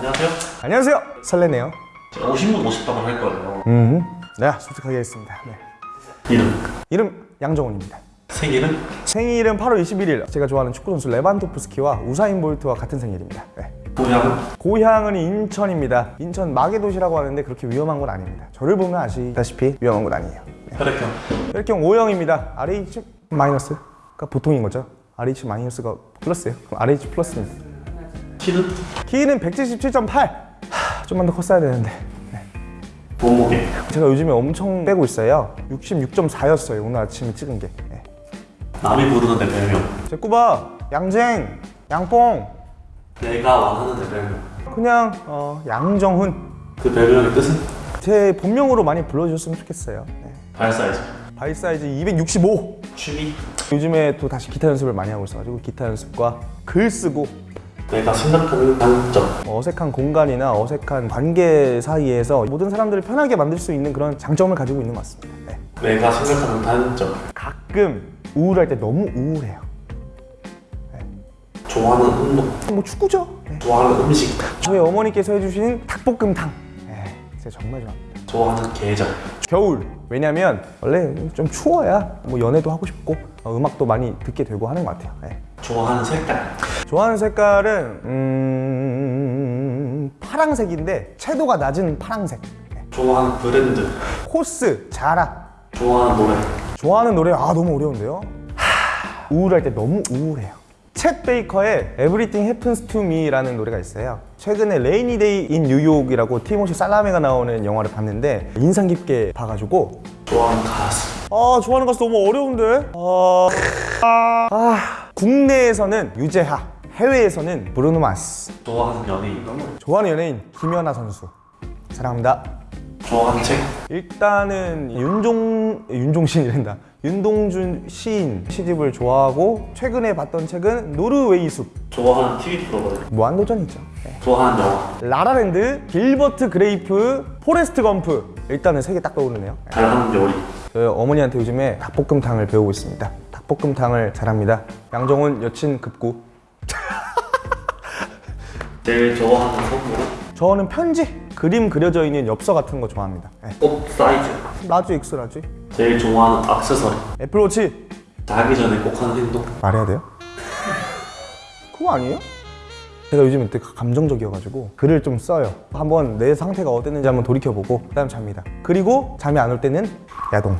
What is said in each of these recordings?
안녕하세요. 안녕하세요. 설레네요. 50분 50답을 할 거예요. 음, 네 솔직하게 하겠습니다. 네. 이름, 이름 양정훈입니다. 생일은? 생일은 8월 21일 제가 좋아하는 축구 선수 레반도프스키와 우사인 볼트와 같은 생일입니다. 네. 고향은? 고향은 인천입니다. 인천 마계도시라고 하는데 그렇게 위험한 건 아닙니다. 저를 보면 아시다시피 위험한 건 아니에요. 네. 혈액형, 혈액형 O형입니다. RH 마이너스가 보통인 거죠. RH 마이너스가 플러스예요. 그럼 RH 플러스입니다 키는? 키는 177.8 좀만 더 컸어야 되는데. 네. 몸무게, 제가 요즘에 엄청 빼고 있어요. 66.4였어요 오늘 아침에 찍은 게. 네. 남이 부르는 내 별명, 제 꾸바 양쟁 양뽕. 내가 원하는 내 별명. 그냥 어, 양정훈. 그 별명의 뜻은? 제 본명으로 많이 불러주셨으면 좋겠어요. 네. 발 사이즈, 발 사이즈 265 취미, 요즘에 또 다시 기타 연습을 많이 하고 있어가지고 기타 연습과 글 쓰고 내가 생각하는 장점, 어색한 공간이나 어색한 관계 사이에서 모든 사람들을 편하게 만들 수 있는 그런 장점을 가지고 있는 것 같습니다. 네. 내가 생각하는 단점, 가끔 우울할 때 너무 우울해요. 좋아하는 운동, 뭐 축구죠? 네. 좋아하는 음식, 저희 어머니께서 해주신 닭볶음탕. 네, 제가 정말 좋아합니다. 좋아하는 계절, 겨울. 왜냐면 원래 좀 추워야 뭐 연애도 하고 싶고 어, 음악도 많이 듣게 되고 하는 것 같아요. 네. 좋아하는 색깔, 좋아하는 색깔은 음... 파랑색인데 채도가 낮은 파랑색. 네. 좋아하는 브랜드, 코스 자라. 좋아하는 노래, 좋아하는 노래? 아 너무 어려운데요? 하... 우울할 때 너무 우울해요. 챗 베이커의 Everything Happens to Me라는 노래가 있어요. 최근에 Rainy Day in New York이라고 티모시 살라메가 나오는 영화를 봤는데 인상 깊게 봐가지고. 좋아하는 가수, 아 좋아하는 가수 너무 어려운데? 아... 아... 국내에서는 유재하 해외에서는 브루노 마스. 좋아하는 연예인, 좋아하는 연예인 김연아 선수. 사랑합니다. 좋아하는 책, 일단은 윤종 윤종신이란다. 윤동주 시인 시집을 좋아하고 최근에 봤던 책은 노르웨이 숲. 좋아하는 TV 프로그램, 무한도전이죠. 네. 좋아하는 영화, 라라랜드 길버트 그레이프 포레스트 검프. 일단은 세 개 딱 떠오르네요. 잘하는 요리, 저희 어머니한테 요즘에 닭볶음탕을 배우고 있습니다. 닭볶음탕을 잘합니다. 양정훈 여친 급구 제일 좋아하는 선물은 저는 편지 그림 그려져 있는 엽서 같은 거 좋아합니다. 네. 옷 사이즈, large X large 제일 좋아하는 액세서리, 애플워치. 자기 전에 꼭 하는 행동, 말해야 돼요? 그거 아니에요? 제가 요즘에 되게 감정적이어가지고 글을 좀 써요. 한번 내 상태가 어땠는지 한번 돌이켜보고 그 다음 잡니다. 그리고 잠이 안 올 때는 야동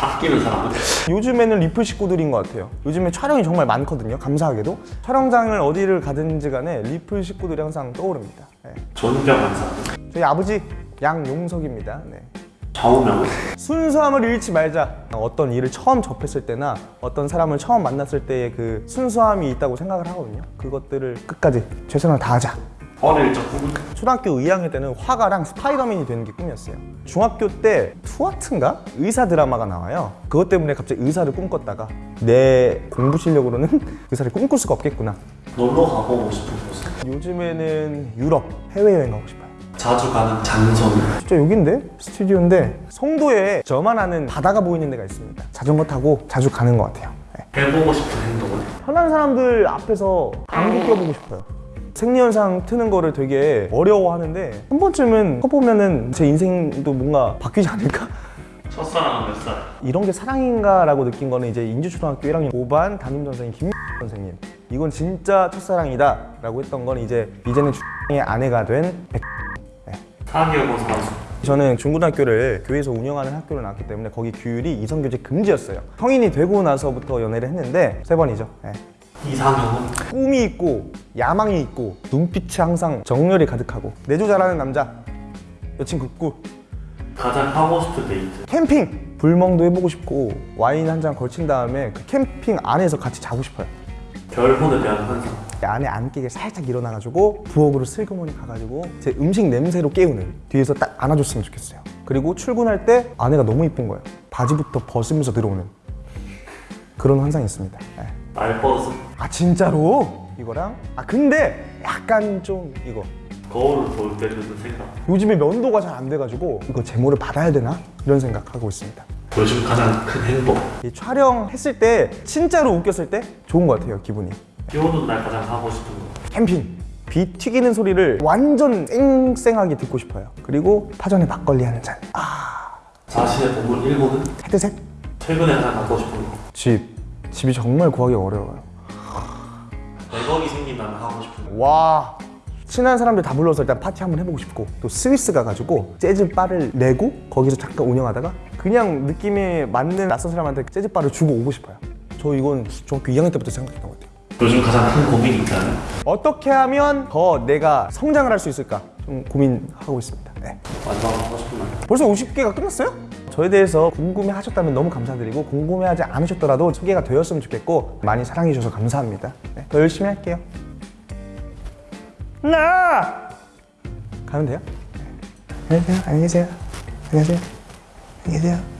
아끼는 사람은? 요즘에는 리플 식구들인 것 같아요. 요즘에 촬영이 정말 많거든요 감사하게도. 촬영장을 어디를 가든지 간에 리플 식구들이 항상 떠오릅니다. 네. 존경하는 사람, 저희 아버지 양용석입니다. 네. 좌우명은 순수함을 잃지 말자. 어떤 일을 처음 접했을 때나 어떤 사람을 처음 만났을 때의 그 순수함이 있다고 생각을 하거든요. 그것들을 끝까지 최선을 다하자 적 꿈은 초등학교 2학년 때는 화가랑 스파이더맨이 되는 게 꿈이었어요. 중학교 때 투아트인가? 의사 드라마가 나와요. 그것 때문에 갑자기 의사를 꿈꿨다가 내 공부 실력으로는 의사를 꿈꿀 수가 없겠구나. 놀러 가보고 싶은 곳은 요즘에는 유럽 해외여행 가고 싶어요. 자주 가는 장소는? 진짜 여긴데? 스튜디오인데? 송도에 저만 아는 바다가 보이는 데가 있습니다. 자전거 타고 자주 가는 것 같아요. 네. 해보고 싶은 행동은? 편한 사람들 앞에서 방귀 껴보고 싶어요 생리현상 트는 거를 되게 어려워하는데 한 번쯤은 해보면은 제 인생도 뭔가 바뀌지 않을까? 첫사랑은 몇 살? 이런 게 사랑인가 라고 느낀 거는 이제 인주초등학교 1학년 5반 담임 선생님 김 선생님 이건 진짜 첫사랑이다 라고 했던 건 이제 이제는 의 아내가 된 백... 사기여고 선수 저는 중고등학교를 교회에서 운영하는 학교를 나왔기 때문에 거기 규율이 이성교제 금지였어요 성인이 되고 나서부터 연애를 했는데 세 번이죠 네. 이상형은? 꿈이 있고 야망이 있고 눈빛이 항상 정열이 가득하고 내조 잘하는 남자 여친 급구. 가장 하고 싶은 데이트? 캠핑! 불멍도 해보고 싶고 와인 한 잔 걸친 다음에 그 캠핑 안에서 같이 자고 싶어요. 결혼에 대한 환상? 안에 안기게 살짝 일어나가지고 부엌으로 슬그머니 가가지고 제 음식 냄새로 깨우는 뒤에서 딱 안아줬으면 좋겠어요. 그리고 출근할 때 아내가 너무 이쁜 거예요. 바지부터 벗으면서 들어오는 그런 환상이 있습니다. 네. 말버릇은 아 진짜로? 이거랑? 아 근데 약간 좀 이거 거울을 볼 때 드는 생각 요즘에 면도가 잘 안 돼가지고 이거 제모를 받아야 되나? 이런 생각하고 있습니다 요즘 가장 큰 행복 이 촬영했을 때 진짜로 웃겼을 때 좋은 것 같아요 기분이 비 오는 날 가장 하고 싶은 거 캠핑 비 튀기는 소리를 완전 쌩쌩하게 듣고 싶어요. 그리고 파전에 막걸리 한 잔. 아, 자신의 보물 1호는 헤드셋? 최근에 하나 갖고 싶은 거. 집. 집이 정말 구하기 어려워요. 와. 친한 사람들 다 불러서 일단 파티 한번 해보고 싶고 또 스위스 가가지고 재즈 바를 내고 거기서 잠깐 운영하다가 그냥 느낌에 맞는 낯선 사람한테 재즈 바를 주고 오고 싶어요. 저 이건 중학교 2학년 때부터 생각했던 것 같아요. 요즘 가장 큰 고민이 있다면? 어떻게 하면 더 내가 성장을 할 수 있을까 좀 고민하고 있습니다. 네. 완성하고 싶은 말. 벌써 50개가 끝났어요? 저에 대해서 궁금해 하셨다면 너무 감사드리고 궁금해하지 않으셨더라도 소개가 되었으면 좋겠고 많이 사랑해 주셔서 감사합니다. 네, 더 열심히 할게요. 나 가면 돼요? 네. 계세요. 안녕히 계세요. 안녕히 계세요.